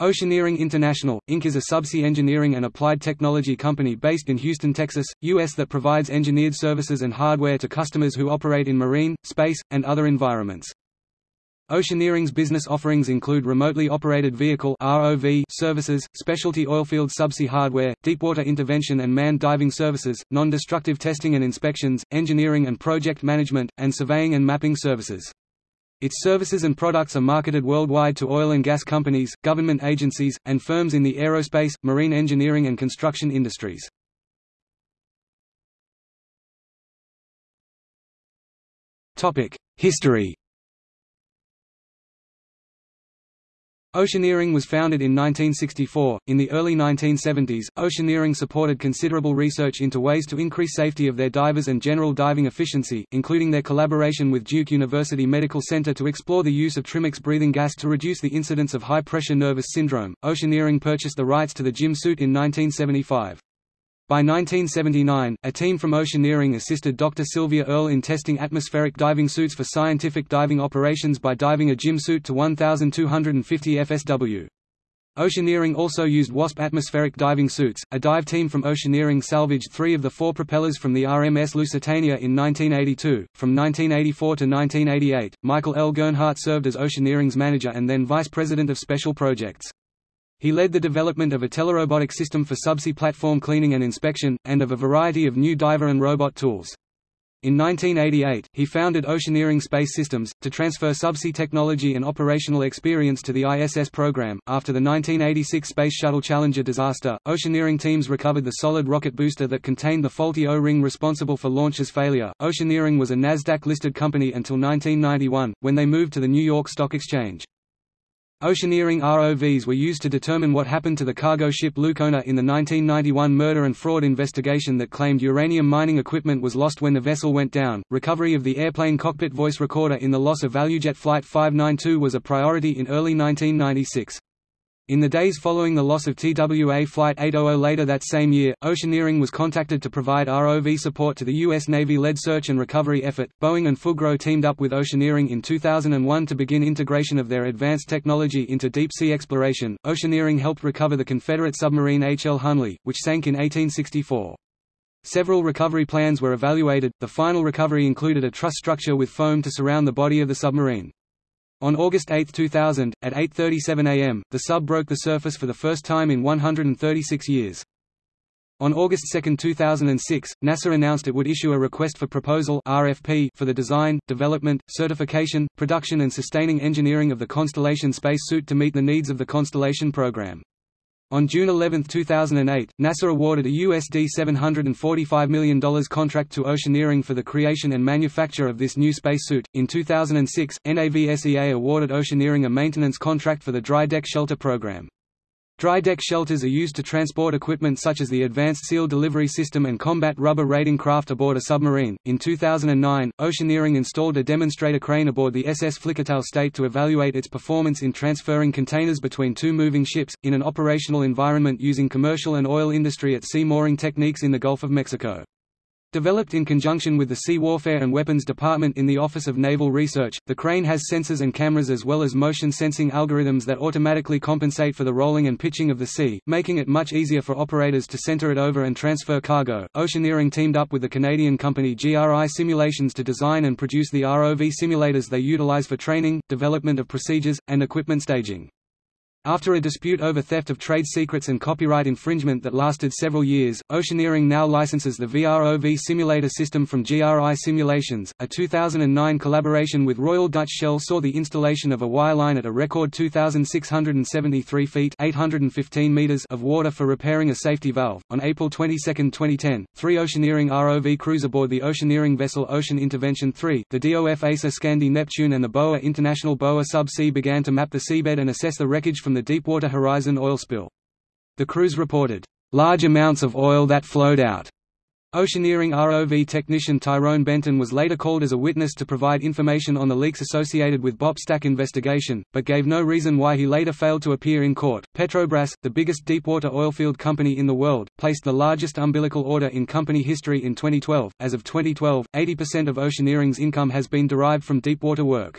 Oceaneering International, Inc. is a subsea engineering and applied technology company based in Houston, Texas, U.S. that provides engineered services and hardware to customers who operate in marine, space, and other environments. Oceaneering's business offerings include remotely operated vehicle ROV services, specialty oilfield subsea hardware, deepwater intervention and manned diving services, non-destructive testing and inspections, engineering and project management, and surveying and mapping services. Its services and products are marketed worldwide to oil and gas companies, government agencies, and firms in the aerospace, marine engineering and construction industries. History Oceaneering was founded in 1964. In the early 1970s, Oceaneering supported considerable research into ways to increase safety of their divers and general diving efficiency, including their collaboration with Duke University Medical Center to explore the use of Trimix breathing gas to reduce the incidence of high pressure nervous syndrome. Oceaneering purchased the rights to the JIM suit in 1975. By 1979, a team from Oceaneering assisted Dr. Sylvia Earle in testing atmospheric diving suits for scientific diving operations by diving a JIM suit to 1,250 FSW. Oceaneering also used WASP atmospheric diving suits. A dive team from Oceaneering salvaged three of the four propellers from the RMS Lusitania in 1982. From 1984 to 1988, Michael L. Gernhardt served as Oceaneering's manager and then vice president of special projects. He led the development of a telerobotic system for subsea platform cleaning and inspection, and of a variety of new diver and robot tools. In 1988, he founded Oceaneering Space Systems, to transfer subsea technology and operational experience to the ISS program. After the 1986 Space Shuttle Challenger disaster, Oceaneering teams recovered the solid rocket booster that contained the faulty O-ring responsible for launch's failure. Oceaneering was a NASDAQ listed company until 1991, when they moved to the New York Stock Exchange. Oceaneering ROVs were used to determine what happened to the cargo ship Lucona in the 1991 murder and fraud investigation that claimed uranium mining equipment was lost when the vessel went down. Recovery of the airplane cockpit voice recorder in the loss of ValueJet Flight 592 was a priority in early 1996. In the days following the loss of TWA Flight 800 later that same year, Oceaneering was contacted to provide ROV support to the U.S. Navy-led search and recovery effort. Boeing and Fugro teamed up with Oceaneering in 2001 to begin integration of their advanced technology into deep-sea exploration. Oceaneering helped recover the Confederate submarine H.L. Hunley, which sank in 1864. Several recovery plans were evaluated, the final recovery included a truss structure with foam to surround the body of the submarine. On August 8, 2000, at 8.37 am, the sub broke the surface for the first time in 136 years. On August 2, 2006, NASA announced it would issue a Request for Proposal RFP for the design, development, certification, production and sustaining engineering of the Constellation space suit to meet the needs of the Constellation program. On June 11, 2008, NASA awarded a USD $745 million contract to Oceaneering for the creation and manufacture of this new spacesuit. In 2006, NAVSEA awarded Oceaneering a maintenance contract for the dry deck shelter program. Dry deck shelters are used to transport equipment such as the Advanced Seal Delivery System and combat rubber raiding craft aboard a submarine. In 2009, Oceaneering installed a demonstrator crane aboard the SS Flickertail State to evaluate its performance in transferring containers between two moving ships, in an operational environment using commercial and oil industry at sea mooring techniques in the Gulf of Mexico. Developed in conjunction with the Sea Warfare and Weapons Department in the Office of Naval Research, the crane has sensors and cameras as well as motion-sensing algorithms that automatically compensate for the rolling and pitching of the sea, making it much easier for operators to center it over and transfer cargo. Oceaneering teamed up with the Canadian company GRI Simulations to design and produce the ROV simulators they utilize for training, development of procedures, and equipment staging. After a dispute over theft of trade secrets and copyright infringement that lasted several years, Oceaneering now licenses the VROV simulator system from GRI Simulations. A 2009 collaboration with Royal Dutch Shell saw the installation of a wireline at a record 2,673 feet (815 meters) of water for repairing a safety valve. On April 22, 2010, three Oceaneering ROV crews aboard the Oceaneering vessel Ocean Intervention 3, the DOF ASA Skandi Neptune and the BOA International BOA Sub C began to map the seabed and assess the wreckage from the Deepwater Horizon oil spill. The crews reported, "...large amounts of oil that flowed out." Oceaneering ROV technician Tyrone Benton was later called as a witness to provide information on the leaks associated with BOP stack investigation, but gave no reason why he later failed to appear in court. Petrobras, the biggest deepwater oilfield company in the world, placed the largest umbilical order in company history in 2012. As of 2012, 80% of Oceaneering's income has been derived from deepwater work.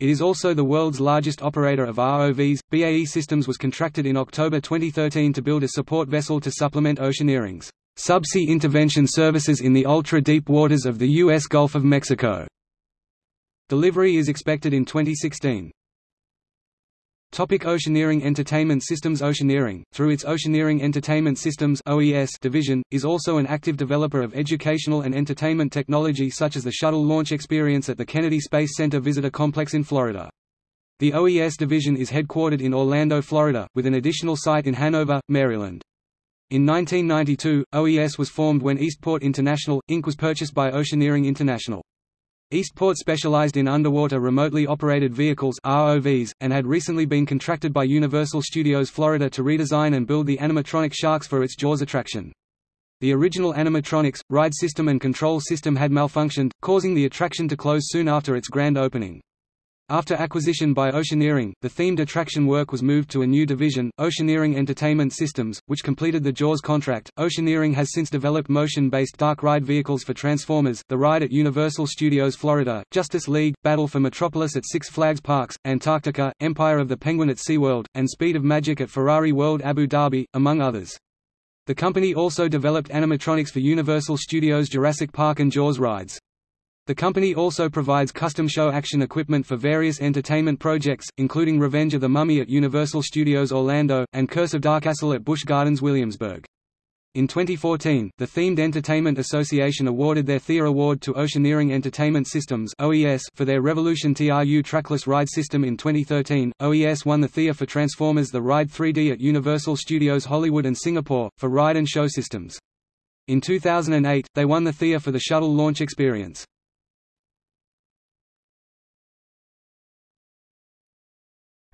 It is also the world's largest operator of ROVs. BAE Systems was contracted in October 2013 to build a support vessel to supplement Oceaneering's subsea intervention services in the ultra-deep waters of the U.S. Gulf of Mexico. Delivery is expected in 2016. Topic Oceaneering Entertainment Systems Oceaneering, through its Oceaneering Entertainment Systems OES division, is also an active developer of educational and entertainment technology such as the shuttle launch experience at the Kennedy Space Center Visitor Complex in Florida. The OES division is headquartered in Orlando, Florida, with an additional site in Hanover, Maryland. In 1992, OES was formed when Eastport International, Inc. was purchased by Oceaneering International. Eastport specialized in underwater remotely operated vehicles ROVs, and had recently been contracted by Universal Studios Florida to redesign and build the animatronic sharks for its Jaws attraction. The original animatronics, ride system and control system had malfunctioned, causing the attraction to close soon after its grand opening. After acquisition by Oceaneering, the themed attraction work was moved to a new division, Oceaneering Entertainment Systems, which completed the Jaws contract. Oceaneering has since developed motion-based dark ride vehicles for Transformers, the ride at Universal Studios Florida, Justice League, Battle for Metropolis at Six Flags Parks, Antarctica, Empire of the Penguin at SeaWorld, and Speed of Magic at Ferrari World Abu Dhabi, among others. The company also developed animatronics for Universal Studios Jurassic Park and Jaws rides. The company also provides custom show action equipment for various entertainment projects, including Revenge of the Mummy at Universal Studios Orlando, and Curse of DarKastle at Busch Gardens Williamsburg. In 2014, the Themed Entertainment Association awarded their THEA Award to Oceaneering Entertainment Systems (OES) for their Revolution TRU trackless ride system in 2013. OES won the THEA for Transformers: The Ride 3D at Universal Studios Hollywood and Singapore for ride and show systems. In 2008, they won the THEA for the Shuttle Launch Experience.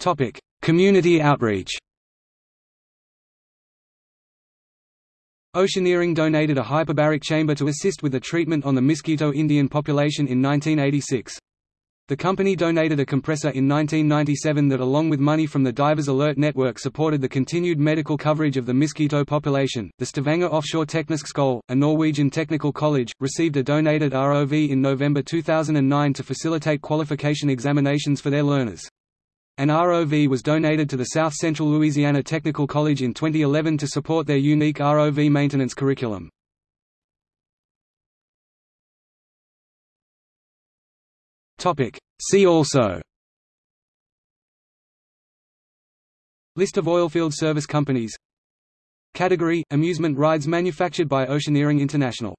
Topic: Community outreach. Oceaneering donated a hyperbaric chamber to assist with the treatment on the Miskito Indian population in 1986. The company donated a compressor in 1997 that along with money from the Divers Alert Network supported the continued medical coverage of the Miskito population. The Stavanger Offshore Teknisk Skole, a Norwegian technical college, received a donated ROV in November 2009 to facilitate qualification examinations for their learners. An ROV was donated to the South Central Louisiana Technical College in 2011 to support their unique ROV maintenance curriculum. See also. List of oilfield service companies. Category – Amusement rides manufactured by Oceaneering International